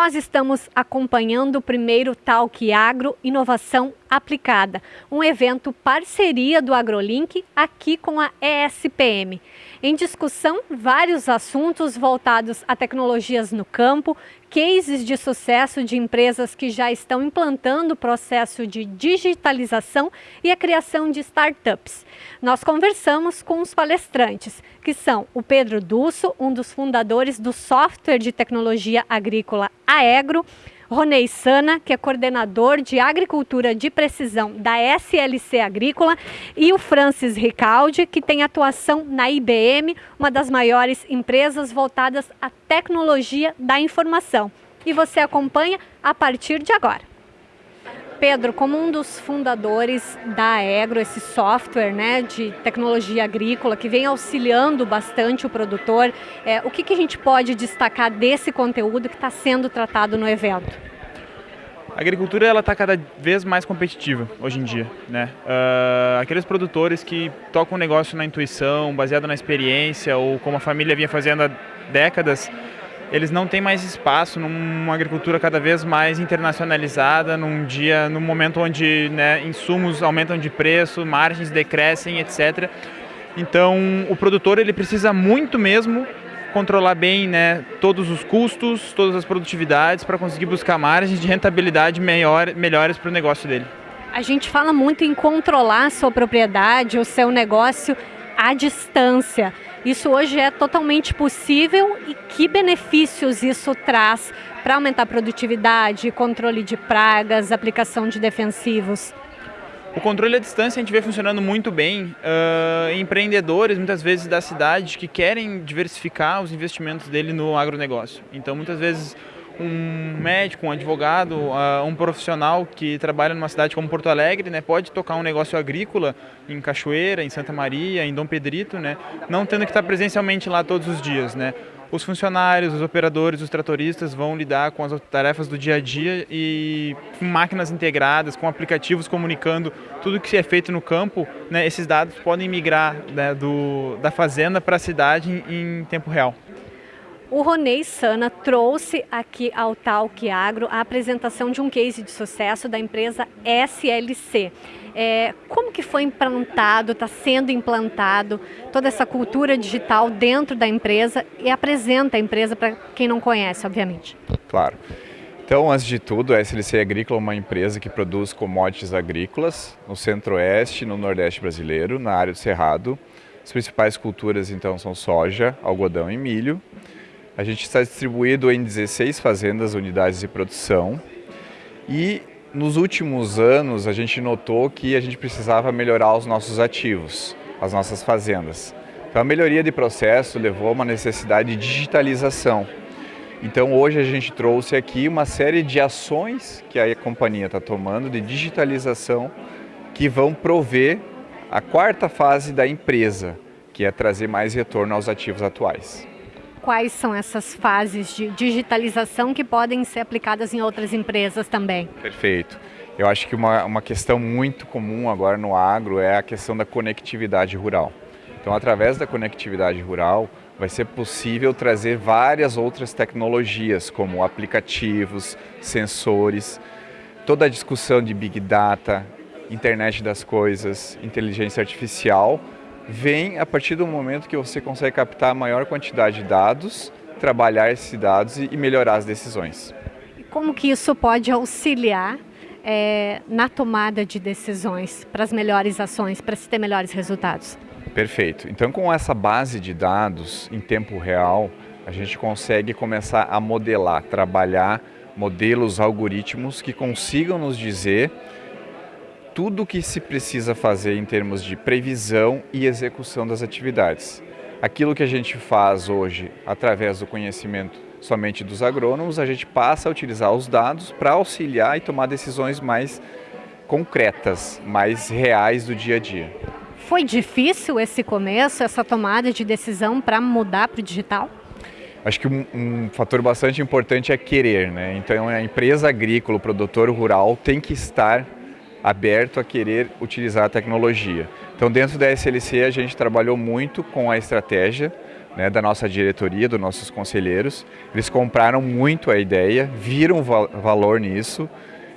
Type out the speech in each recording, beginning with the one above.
nós estamos acompanhando o primeiro Talk Agro Inovação Aplicada, um evento parceria do AgroLink aqui com a ESPM. Em discussão, vários assuntos voltados a tecnologias no campo, cases de sucesso de empresas que já estão implantando o processo de digitalização e a criação de startups. Nós conversamos com os palestrantes, que são o Pedro Dusso, um dos fundadores do software de tecnologia agrícola Aegro, Ronei Sana, que é coordenador de agricultura de precisão da SLC Agrícola, e o Francis Ricaldi, que tem atuação na IBM, uma das maiores empresas voltadas à tecnologia da informação. E você acompanha a partir de agora. Pedro, como um dos fundadores da Agro, esse software né, de tecnologia agrícola que vem auxiliando bastante o produtor, é, o que, que a gente pode destacar desse conteúdo que está sendo tratado no evento? A agricultura ela está cada vez mais competitiva hoje em dia, né? Uh, aqueles produtores que tocam o negócio na intuição, baseado na experiência ou como a família vinha fazendo há décadas, eles não têm mais espaço numa agricultura cada vez mais internacionalizada, num dia, num momento onde né, insumos aumentam de preço, margens decrescem, etc. Então, o produtor ele precisa muito mesmo controlar bem né, todos os custos, todas as produtividades para conseguir buscar margens de rentabilidade melhor, melhores para o negócio dele. A gente fala muito em controlar a sua propriedade, o seu negócio à distância. Isso hoje é totalmente possível e que benefícios isso traz para aumentar a produtividade, controle de pragas, aplicação de defensivos? O controle à distância a gente vê funcionando muito bem. Uh, empreendedores, muitas vezes da cidade, que querem diversificar os investimentos dele no agronegócio. Então, muitas vezes, um médico, um advogado, uh, um profissional que trabalha numa cidade como Porto Alegre, né, pode tocar um negócio agrícola em Cachoeira, em Santa Maria, em Dom Pedrito, né, não tendo que estar presencialmente lá todos os dias, né. Os funcionários, os operadores, os tratoristas vão lidar com as tarefas do dia a dia e com máquinas integradas, com aplicativos comunicando tudo que é feito no campo, né, esses dados podem migrar né, do, da fazenda para a cidade em, em tempo real. O Ronei Sana trouxe aqui ao Talk Agro a apresentação de um case de sucesso da empresa SLC. É, como que foi implantado, está sendo implantado toda essa cultura digital dentro da empresa e apresenta a empresa para quem não conhece, obviamente. Claro. Então, antes de tudo, a SLC Agrícola é uma empresa que produz commodities agrícolas no centro-oeste e no nordeste brasileiro, na área do Cerrado. As principais culturas, então, são soja, algodão e milho. A gente está distribuído em 16 fazendas, unidades de produção. E nos últimos anos a gente notou que a gente precisava melhorar os nossos ativos, as nossas fazendas. Então a melhoria de processo levou a uma necessidade de digitalização. Então hoje a gente trouxe aqui uma série de ações que a companhia está tomando de digitalização que vão prover a quarta fase da empresa, que é trazer mais retorno aos ativos atuais quais são essas fases de digitalização que podem ser aplicadas em outras empresas também? Perfeito. Eu acho que uma, uma questão muito comum agora no agro é a questão da conectividade rural. Então, através da conectividade rural, vai ser possível trazer várias outras tecnologias, como aplicativos, sensores, toda a discussão de Big Data, internet das coisas, inteligência artificial, vem a partir do momento que você consegue captar a maior quantidade de dados, trabalhar esses dados e melhorar as decisões. E como que isso pode auxiliar é, na tomada de decisões para as melhores ações, para se ter melhores resultados? Perfeito. Então, com essa base de dados em tempo real, a gente consegue começar a modelar, trabalhar modelos, algoritmos que consigam nos dizer tudo o que se precisa fazer em termos de previsão e execução das atividades. Aquilo que a gente faz hoje através do conhecimento somente dos agrônomos, a gente passa a utilizar os dados para auxiliar e tomar decisões mais concretas, mais reais do dia a dia. Foi difícil esse começo, essa tomada de decisão para mudar para o digital? Acho que um, um, fator bastante importante é querer, né? Então a empresa agrícola, o produtor rural tem que estar aberto a querer utilizar a tecnologia. Então, dentro da SLC, a gente trabalhou muito com a estratégia né, da nossa diretoria, dos nossos conselheiros. Eles compraram muito a ideia, viram val valor nisso,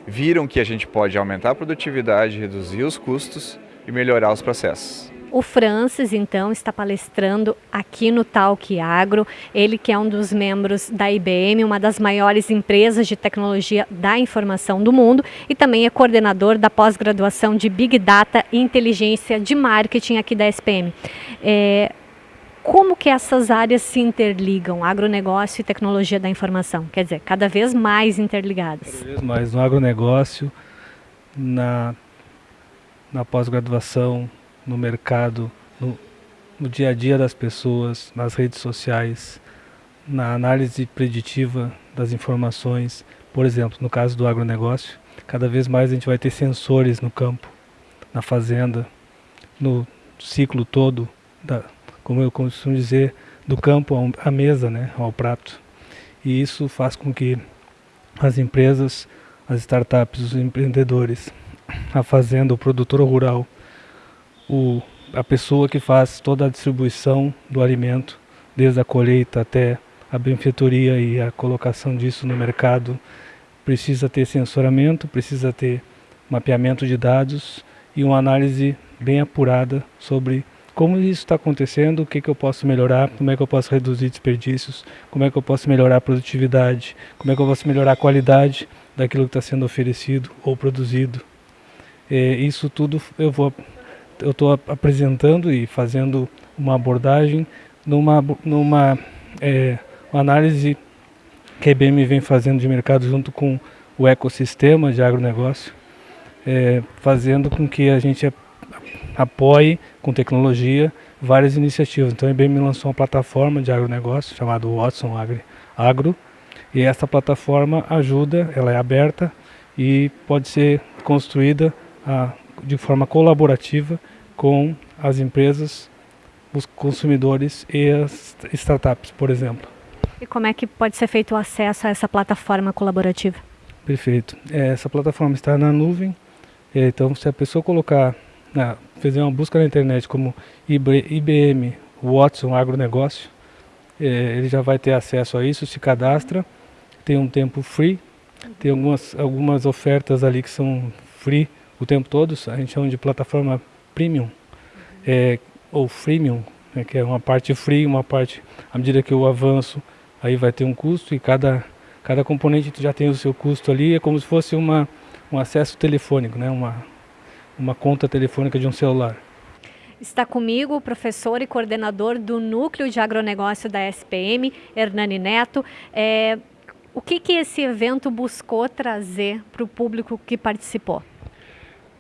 viram que a gente pode aumentar a produtividade, reduzir os custos e melhorar os processos. O Francis, então, está palestrando aqui no Talk Agro. Ele que é um dos membros da IBM, uma das maiores empresas de tecnologia da informação do mundo e também é coordenador da pós-graduação de Big Data e Inteligência de Marketing aqui da SPM. É, como que essas áreas se interligam, agronegócio e tecnologia da informação? Quer dizer, cada vez mais interligadas. Cada vez mais no agronegócio, na, na pós-graduação, no mercado, no, no dia a dia das pessoas, nas redes sociais, na análise preditiva das informações. Por exemplo, no caso do agronegócio, cada vez mais a gente vai ter sensores no campo, na fazenda, no ciclo todo da, como eu costumo dizer, do campo à mesa, né, ao prato. E isso faz com que as empresas, as startups, os empreendedores, a fazenda, o produtor rural, o, a pessoa que faz toda a distribuição do alimento, desde a colheita até a benfeitoria e a colocação disso no mercado, precisa ter sensoramento, precisa ter mapeamento de dados e uma análise bem apurada sobre como isso está acontecendo, o que, que eu posso melhorar, como é que eu posso reduzir desperdícios, como é que eu posso melhorar a produtividade, como é que eu posso melhorar a qualidade daquilo que está sendo oferecido ou produzido. É, isso tudo eu vou eu estou apresentando e fazendo uma abordagem numa numa é, análise que a IBM vem fazendo de mercado junto com o ecossistema de agronegócio, é, fazendo com que a gente apoie com tecnologia várias iniciativas. Então a IBM lançou uma plataforma de agronegócio chamada Watson Agro e essa plataforma ajuda, ela é aberta e pode ser construída a, de forma colaborativa com as empresas, os consumidores e as startups, por exemplo. E como é que pode ser feito o acesso a essa plataforma colaborativa? Perfeito. É, essa plataforma está na nuvem, é, então se a pessoa colocar na, fazer uma busca na internet como IBM Watson Agronegócio, é, ele já vai ter acesso a isso, se cadastra, tem um tempo free, tem algumas, algumas ofertas ali que são free o tempo todo, a gente chama de plataforma premium, é, ou freemium, né, que é uma parte free, uma parte, à medida que eu avanço, aí vai ter um custo e cada, cada componente já tem o seu custo ali, é como se fosse uma, um acesso telefônico, né, uma, uma conta telefônica de um celular. Está comigo o professor e coordenador do Núcleo de Agronegócio da SPM, Hernani Neto. É, o que, que esse evento buscou trazer para o público que participou?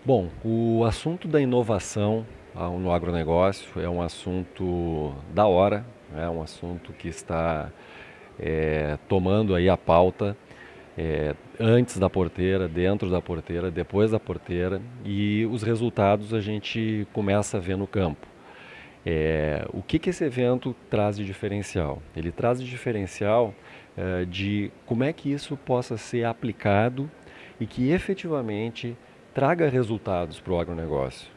Bom, o assunto da inovação no agronegócio é um assunto da hora, é um assunto que está é, tomando aí a pauta é, antes da porteira, dentro da porteira, depois da porteira e os resultados a gente começa a ver no campo. É, o que, que esse evento traz de diferencial? Ele traz de diferencial é, de como é que isso possa ser aplicado e que efetivamente traga resultados para o agronegócio,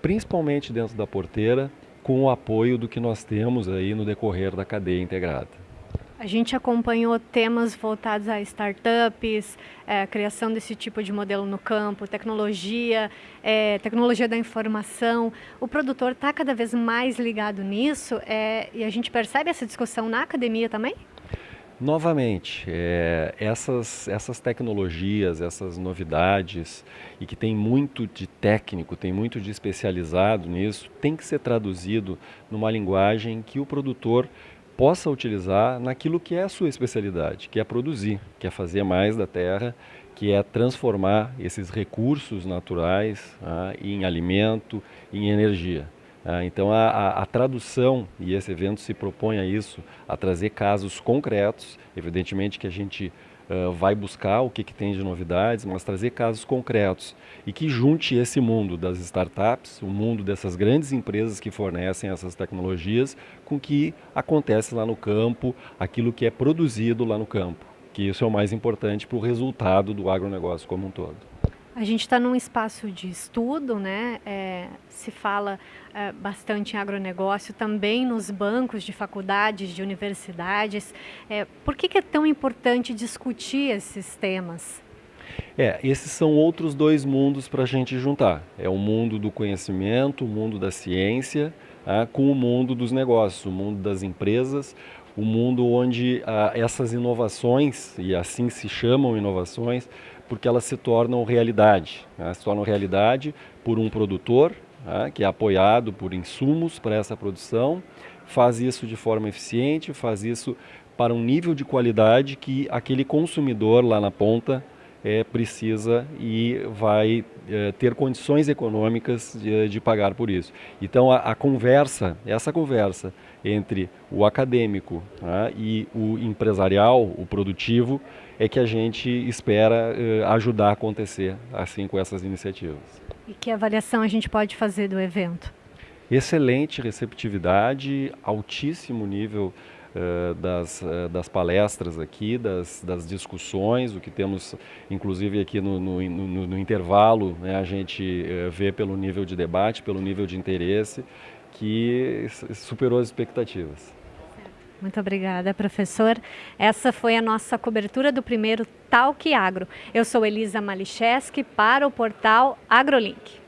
principalmente dentro da porteira, com o apoio do que nós temos aí no decorrer da cadeia integrada. A gente acompanhou temas voltados a startups, é, criação desse tipo de modelo no campo, tecnologia, é, tecnologia da informação. O produtor está cada vez mais ligado nisso é, e a gente percebe essa discussão na academia também? Novamente, é, essas, essas tecnologias, essas novidades, e que tem muito de técnico, tem muito de especializado nisso, tem que ser traduzido numa linguagem que o produtor possa utilizar naquilo que é a sua especialidade, que é produzir, que é fazer mais da terra, que é transformar esses recursos naturais ah, em alimento, em energia. Ah, então a, a, a, tradução, e esse evento se propõe a isso, a trazer casos concretos, evidentemente que a gente uh, vai buscar o que, que tem de novidades, mas trazer casos concretos e que junte esse mundo das startups, o mundo dessas grandes empresas que fornecem essas tecnologias, com o que acontece lá no campo, aquilo que é produzido lá no campo, que isso é o mais importante para o resultado do agronegócio como um todo. A gente está num espaço de estudo, né? É, se fala é, bastante em agronegócio, também nos bancos de faculdades, de universidades. É, por que, que é tão importante discutir esses temas? É, esses são outros dois mundos para a gente juntar. É o mundo do conhecimento, o mundo da ciência, ah, com o mundo dos negócios, o mundo das empresas, o mundo onde ah, essas inovações, e assim se chamam inovações, porque elas se tornam realidade. Né? Se tornam realidade por um produtor, né? que é apoiado por insumos para essa produção, faz isso de forma eficiente, faz isso para um nível de qualidade que aquele consumidor lá na ponta é, precisa e vai é, ter condições econômicas de, de, pagar por isso. Então a, a, conversa, essa conversa entre o acadêmico né, e o empresarial, o produtivo, é que a gente espera é, ajudar a acontecer assim com essas iniciativas. E que avaliação a gente pode fazer do evento? Excelente receptividade, altíssimo nível uh, das, uh, das palestras aqui, das, das discussões, o que temos inclusive aqui no, no, no, no intervalo, né, a gente uh, vê pelo nível de debate, pelo nível de interesse, que superou as expectativas. Muito obrigada, professor. Essa foi a nossa cobertura do primeiro Talk Agro. Eu sou Elisa Malicheski para o portal AgroLink.